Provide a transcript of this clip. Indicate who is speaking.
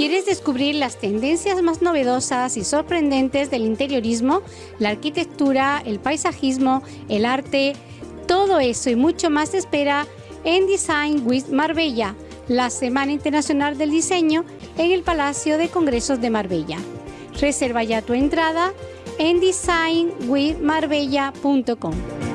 Speaker 1: ¿Quieres descubrir las tendencias más novedosas y sorprendentes del interiorismo, la arquitectura, el paisajismo, el arte? Todo eso y mucho más te espera en Design with Marbella, la Semana Internacional del Diseño en el Palacio de Congresos de Marbella. Reserva ya tu entrada en designwithmarbella.com.